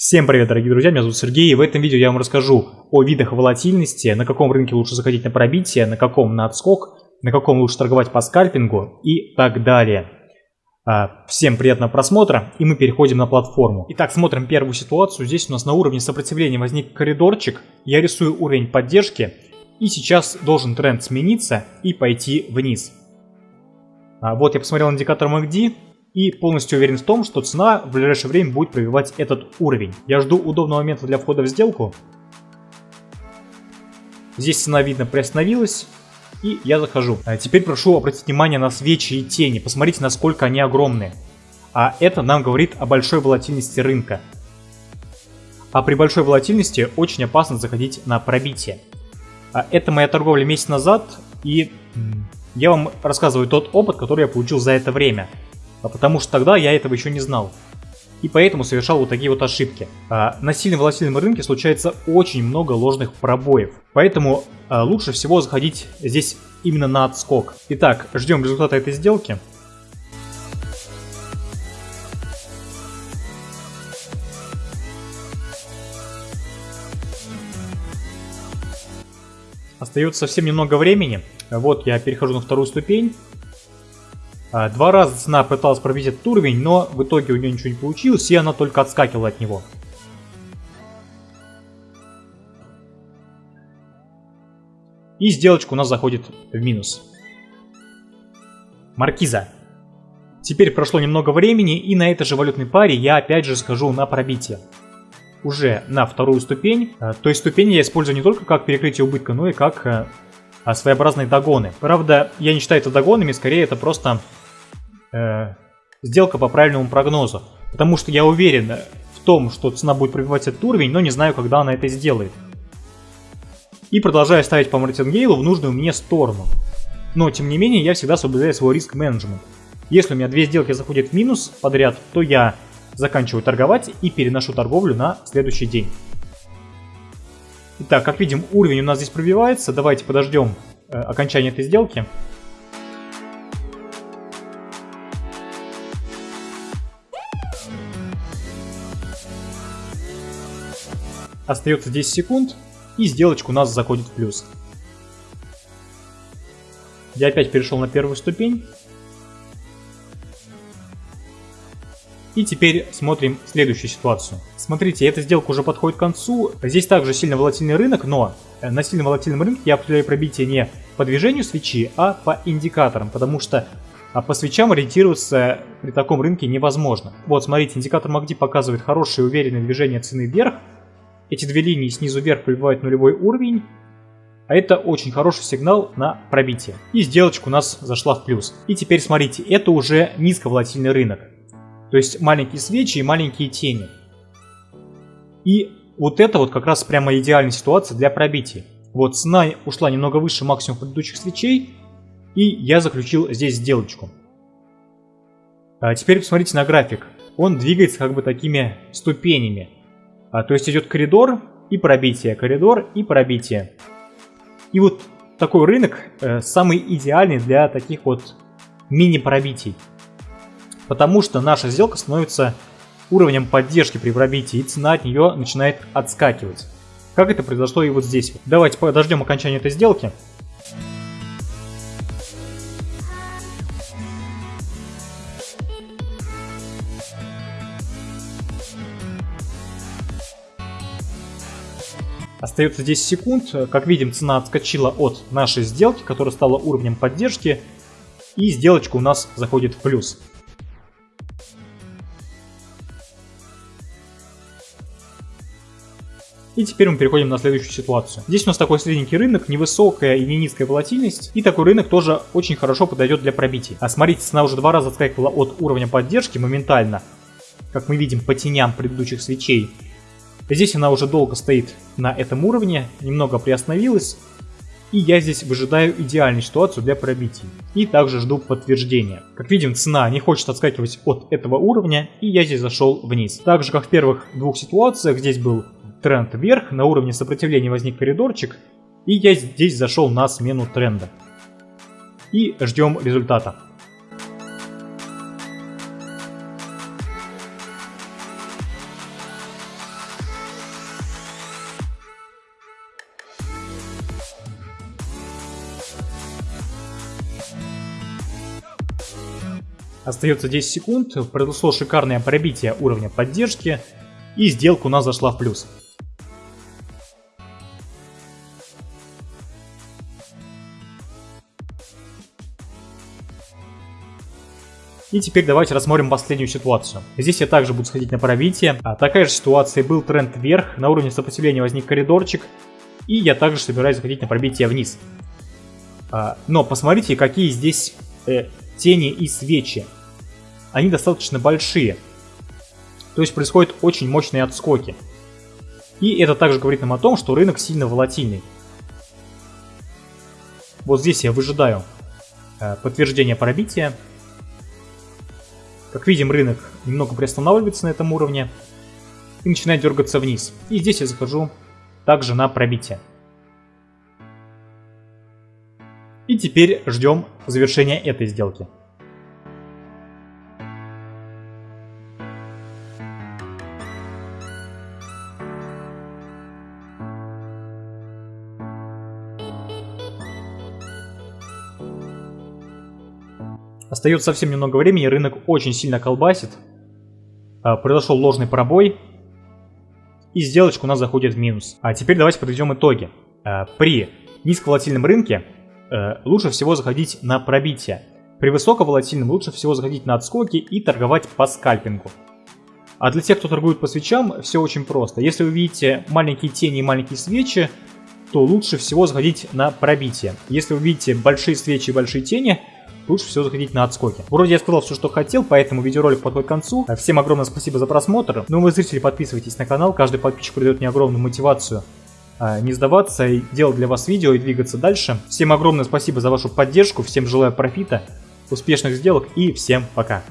Всем привет, дорогие друзья, меня зовут Сергей, и в этом видео я вам расскажу о видах волатильности, на каком рынке лучше заходить на пробитие, на каком на отскок, на каком лучше торговать по скальпингу и так далее. А, всем приятного просмотра, и мы переходим на платформу. Итак, смотрим первую ситуацию. Здесь у нас на уровне сопротивления возник коридорчик. Я рисую уровень поддержки, и сейчас должен тренд смениться и пойти вниз. А, вот я посмотрел индикатор MACD, и полностью уверен в том, что цена в ближайшее время будет пробивать этот уровень. Я жду удобного момента для входа в сделку. Здесь цена, видно, приостановилась. И я захожу. А теперь прошу обратить внимание на свечи и тени. Посмотрите, насколько они огромные. А это нам говорит о большой волатильности рынка. А при большой волатильности очень опасно заходить на пробитие. А это моя торговля месяц назад. И я вам рассказываю тот опыт, который я получил за это время а потому что тогда я этого еще не знал. И поэтому совершал вот такие вот ошибки. А на сильно волатильном рынке случается очень много ложных пробоев. Поэтому а, лучше всего заходить здесь именно на отскок. Итак, ждем результата этой сделки. Остается совсем немного времени. Вот я перехожу на вторую ступень. А, два раза цена пыталась пробить этот уровень, но в итоге у нее ничего не получилось, и она только отскакивала от него. И сделочка у нас заходит в минус. Маркиза. Теперь прошло немного времени, и на этой же валютной паре я опять же схожу на пробитие. Уже на вторую ступень. А, то есть ступень я использую не только как перекрытие убытка, но и как а, своеобразные догоны. Правда, я не считаю это догонами, скорее это просто э, сделка по правильному прогнозу. Потому что я уверен в том, что цена будет пробивать этот уровень, но не знаю, когда она это сделает. И продолжаю ставить по мартингейлу в нужную мне сторону. Но, тем не менее, я всегда соблюдаю свой риск-менеджмент. Если у меня две сделки заходят в минус подряд, то я заканчиваю торговать и переношу торговлю на следующий день. Итак, как видим, уровень у нас здесь пробивается. Давайте подождем э, окончания этой сделки. Остается 10 секунд, и сделочка у нас заходит в плюс. Я опять перешел на первую ступень. И теперь смотрим следующую ситуацию. Смотрите, эта сделка уже подходит к концу. Здесь также сильно волатильный рынок, но э, на сильно волатильном рынке я определяю пробитие не по движению свечи, а по индикаторам, потому что а по свечам ориентироваться при таком рынке невозможно. Вот, смотрите, индикатор MACD показывает хорошее уверенное движение цены вверх, эти две линии снизу вверх пробивают нулевой уровень, а это очень хороший сигнал на пробитие. И сделочка у нас зашла в плюс. И теперь смотрите, это уже низковолатильный рынок. То есть маленькие свечи и маленькие тени. И вот это вот как раз прямо идеальная ситуация для пробития. Вот цена ушла немного выше максимума предыдущих свечей, и я заключил здесь сделочку. А теперь посмотрите на график. Он двигается как бы такими ступенями. А, то есть идет коридор и пробитие, коридор и пробитие. И вот такой рынок э, самый идеальный для таких вот мини-пробитий. Потому что наша сделка становится уровнем поддержки при пробитии, и цена от нее начинает отскакивать. Как это произошло и вот здесь. Давайте подождем окончания этой сделки. Остается 10 секунд. Как видим, цена отскочила от нашей сделки, которая стала уровнем поддержки. И сделочка у нас заходит в плюс. И теперь мы переходим на следующую ситуацию. Здесь у нас такой средненький рынок, невысокая и не низкая волатильность. И такой рынок тоже очень хорошо подойдет для пробитий. А смотрите, цена уже два раза отскакивала от уровня поддержки моментально. Как мы видим по теням предыдущих свечей. Здесь она уже долго стоит на этом уровне, немного приостановилась. И я здесь выжидаю идеальную ситуацию для пробития. И также жду подтверждения. Как видим, цена не хочет отскакивать от этого уровня, и я здесь зашел вниз. Так же, как в первых двух ситуациях, здесь был тренд вверх, на уровне сопротивления возник коридорчик, и я здесь зашел на смену тренда. И ждем результата. Остается 10 секунд, произошло шикарное пробитие уровня поддержки, и сделка у нас зашла в плюс. И теперь давайте рассмотрим последнюю ситуацию. Здесь я также буду сходить на пробитие. А такая же ситуация, был тренд вверх, на уровне сопротивления возник коридорчик. И я также собираюсь заходить на пробитие вниз. А, но посмотрите, какие здесь э, тени и свечи. Они достаточно большие. То есть происходят очень мощные отскоки. И это также говорит нам о том, что рынок сильно волатильный. Вот здесь я выжидаю э, подтверждение пробития. Как видим, рынок немного приостанавливается на этом уровне и начинает дергаться вниз. И здесь я захожу также на пробитие. И теперь ждем завершения этой сделки. Остается совсем немного времени, рынок очень сильно колбасит. А, произошел ложный пробой. И сделочка у нас заходит в минус. А теперь давайте подведем итоги. А, при низковолатильном рынке э, лучше всего заходить на пробитие. При высоковолатильном лучше всего заходить на отскоки и торговать по скальпингу. А для тех, кто торгует по свечам, все очень просто. Если вы видите маленькие тени и маленькие свечи, то лучше всего заходить на пробитие. Если вы видите большие свечи и большие тени, лучше всего заходить на отскоки. Вроде я сказал все, что хотел, поэтому видеоролик подходит к концу. Всем огромное спасибо за просмотр. Ну, вы, зрители, подписывайтесь на канал. Каждый подписчик придает мне огромную мотивацию а, не сдаваться и делать для вас видео и двигаться дальше. Всем огромное спасибо за вашу поддержку, всем желаю профита, успешных сделок и всем пока.